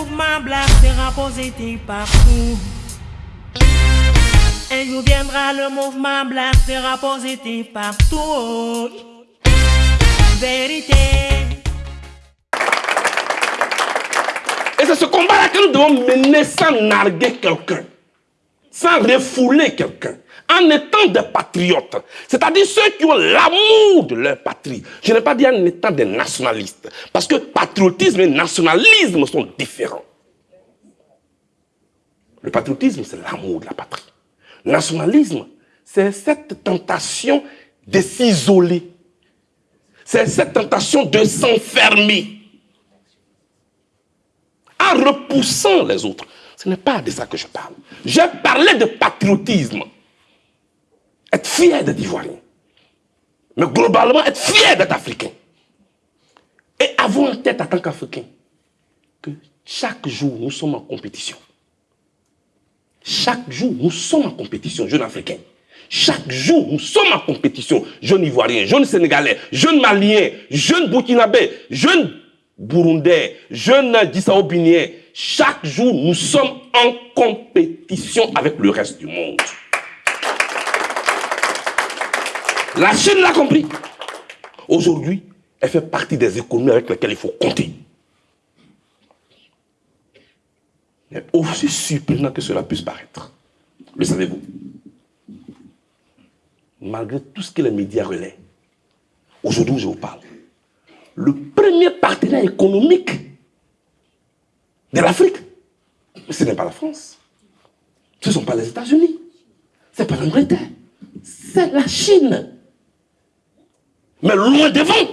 mouvement black sera positif partout. Un jour viendra, le mouvement black sera positif partout. Vérité. Et c'est ce combat-là que nous devons mener sans narguer quelqu'un, sans refouler quelqu'un, en étant des patriotes, c'est-à-dire ceux qui ont l'amour de leur patrie. Je n'ai pas dit en étant des nationalistes, parce que patriotisme et nationalisme sont différents. Le patriotisme, c'est l'amour de la patrie. Nationalisme, c'est cette tentation de s'isoler. C'est cette tentation de s'enfermer. En repoussant les autres. Ce n'est pas de ça que je parle. J'ai parlé de patriotisme. Être fier d'être ivoirien. Mais globalement, être fier d'être africain. Et avoir en tête en tant qu'Africain que chaque jour, nous sommes en compétition. Chaque jour, nous sommes en compétition, jeunes Africains. Chaque jour, nous sommes en compétition, jeunes Ivoiriens, jeunes Sénégalais, jeunes Maliens, jeunes Burkinabés, jeunes Burundais, jeunes Dissaobiniens. Chaque jour, nous sommes en compétition avec le reste du monde. La Chine l'a compris. Aujourd'hui, elle fait partie des économies avec lesquelles il faut compter. Mais aussi surprenant que cela puisse paraître, le savez-vous? Malgré tout ce que les médias relaient, aujourd'hui je vous parle, le premier partenaire économique de l'Afrique, ce n'est pas la France, ce ne sont pas les États-Unis, ce n'est pas l'Angleterre, c'est la Chine. Mais loin devant.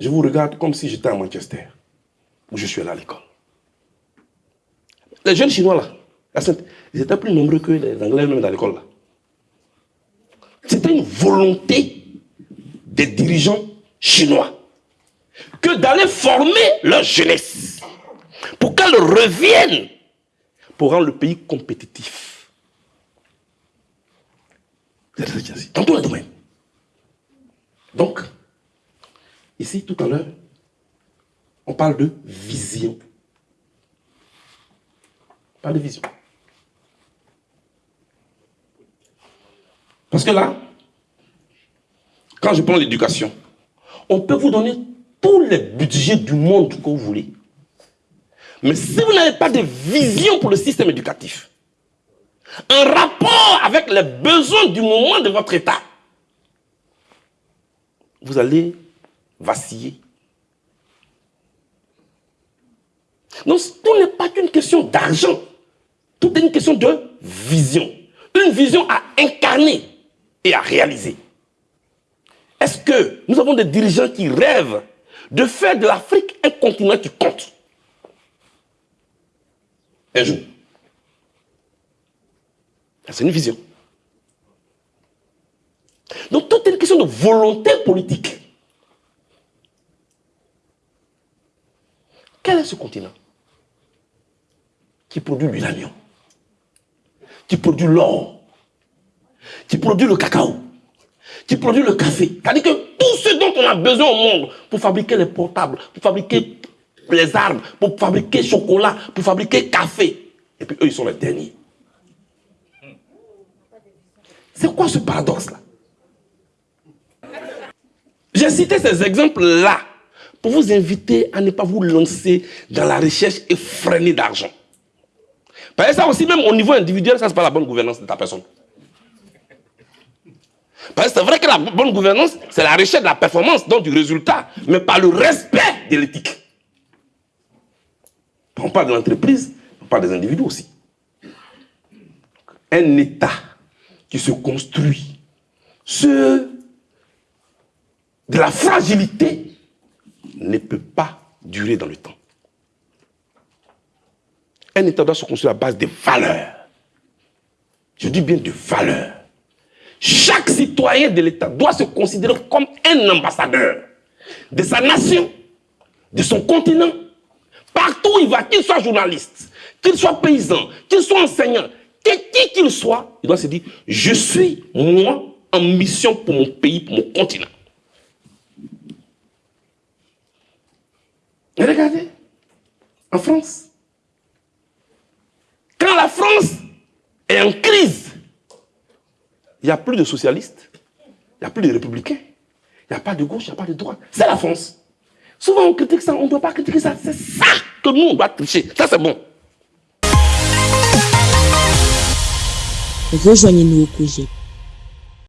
Je vous regarde comme si j'étais à Manchester où je suis allé à l'école. Les jeunes Chinois là, ils étaient plus nombreux que les Anglais même dans l'école là. C'était une volonté des dirigeants chinois que d'aller former leur jeunesse pour qu'elle revienne pour rendre le pays compétitif. Dans tous les domaines. Donc, ici tout à l'heure, on parle de vision. On parle de vision. Parce que là, quand je prends l'éducation, on peut vous donner tous les budgets du monde que vous voulez. Mais si vous n'avez pas de vision pour le système éducatif, un rapport avec les besoins du moment de votre État, vous allez vaciller Donc, tout n'est pas qu'une question d'argent. Tout est une question de vision. Une vision à incarner et à réaliser. Est-ce que nous avons des dirigeants qui rêvent de faire de l'Afrique un continent qui compte Un jour. C'est une vision. Donc tout est une question de volonté politique. Quel est ce continent qui produit l'uranium, qui produit l'or, qui produit le cacao, qui produit le café. C'est-à-dire que tout ce dont on a besoin au monde pour fabriquer les portables, pour fabriquer les armes, pour fabriquer chocolat, pour fabriquer café. Et puis eux, ils sont les derniers. C'est quoi ce paradoxe-là? J'ai cité ces exemples-là pour vous inviter à ne pas vous lancer dans la recherche effrénée d'argent. Parce que ça aussi, même au niveau individuel, ça, c'est pas la bonne gouvernance de ta personne. Parce que c'est vrai que la bonne gouvernance, c'est la recherche de la performance, donc du résultat, mais pas le respect de l'éthique. On parle de l'entreprise, on parle des individus aussi. Un État qui se construit sur de la fragilité ne peut pas durer dans le temps. Un État doit se construire à base de valeurs. Je dis bien de valeurs. Chaque citoyen de l'État doit se considérer comme un ambassadeur de sa nation, de son continent. Partout où il va, qu'il soit journaliste, qu'il soit paysan, qu'il soit enseignant, qui qu'il soit, il doit se dire, je suis, moi, en mission pour mon pays, pour mon continent. Et regardez, en France. Quand la France est en crise, il n'y a plus de socialistes, il n'y a plus de républicains, il n'y a pas de gauche, il n'y a pas de droite. C'est la France. Souvent on critique ça, on ne doit pas critiquer ça. C'est ça que nous, on doit tricher. Ça, c'est bon. Rejoignez-nous au projet